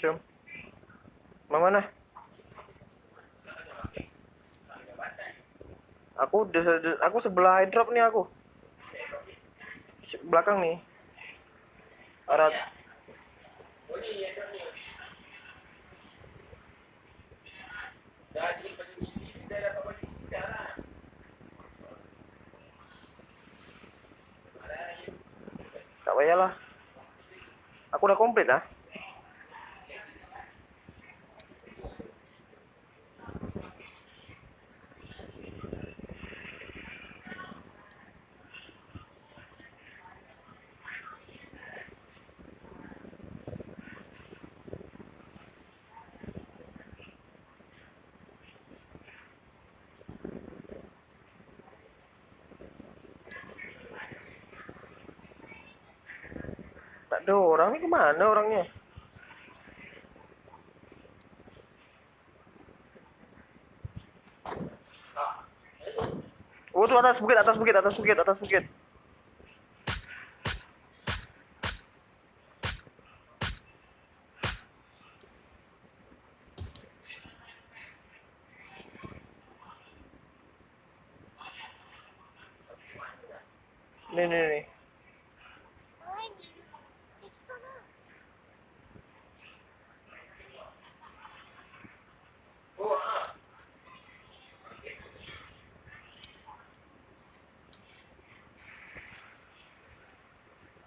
Jom. Mau mana? Aku aku sebelah drop nih aku. Belakang nih. Arah tak payahlah. Aku udah komplit lah. Tak ada orang ni ke mana orangnya? Oh tu atas bukit, atas bukit, atas bukit, atas bukit. Nih nih nih.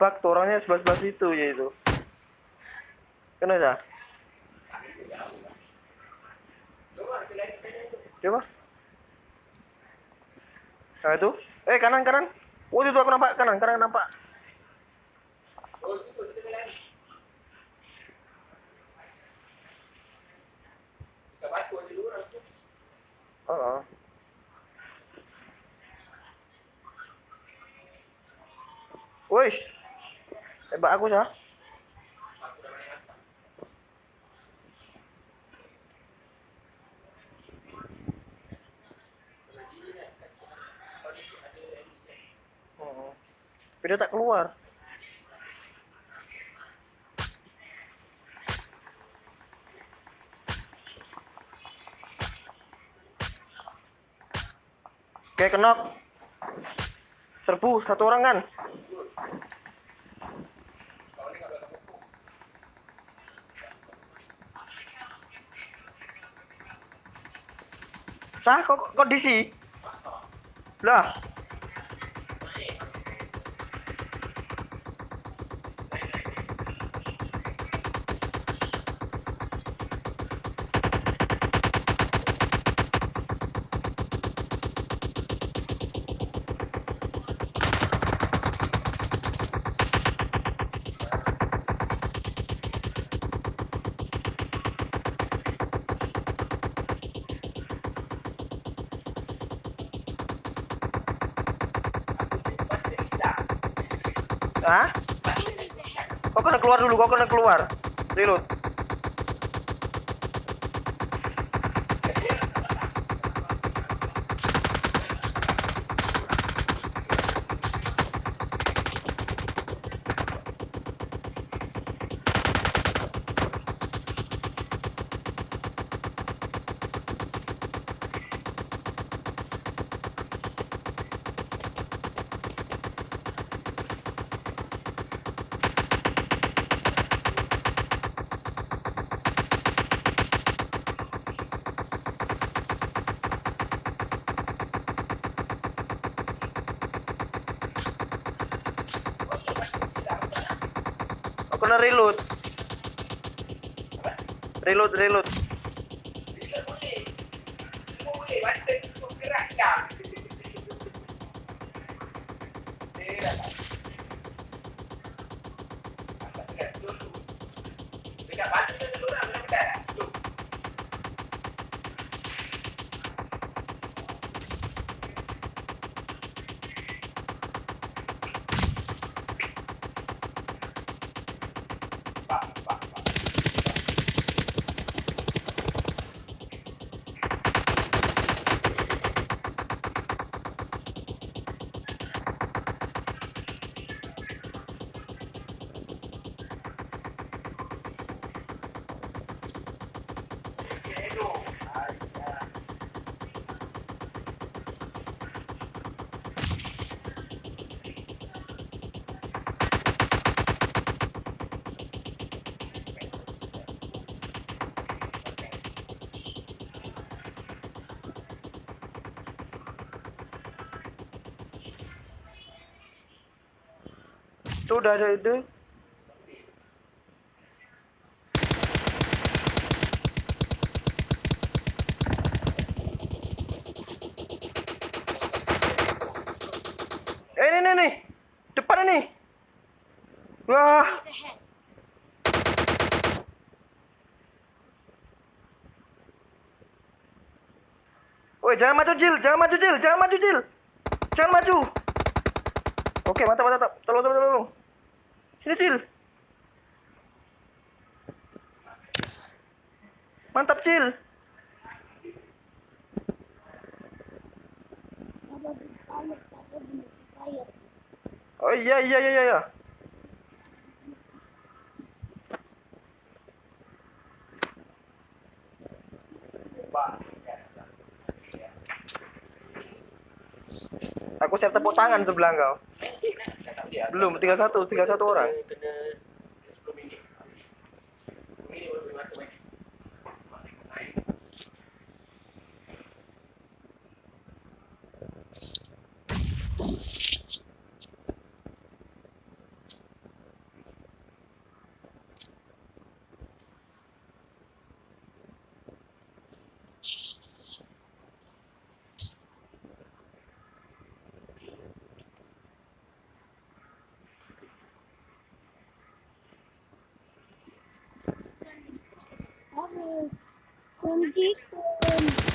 Bak, tuh orangnya sebelah sebelah situ ya itu. Kenapa? Coba. Nah itu. Eh kanan kanan. Oh itu aku nampak kanan kanan nampak. Oh. Wih, hebat aku sah. Oh. Tapi dia tak keluar. Oke, kenok. Serbu satu orang kan? Sah, kok DC? Lah. Kena keluar dulu, kau kena keluar. Reload. Kena reload. Reload, reload. Sudah ada itu. Eh, ini, ini, nih. Depan ini. Wah. Woi, jangan maju, Jil. Jangan maju, Jil. Jangan maju, Jil. Jangan maju. Oke, mantap. mantap. Tolong, tolong, tolong. Sini, Jil. Mantap, Jil. Oh iya, iya, iya, iya. Aku siap tepuk tangan sebelah kau. Belum, tinggal satu, tinggal satu orang. con chiếc con.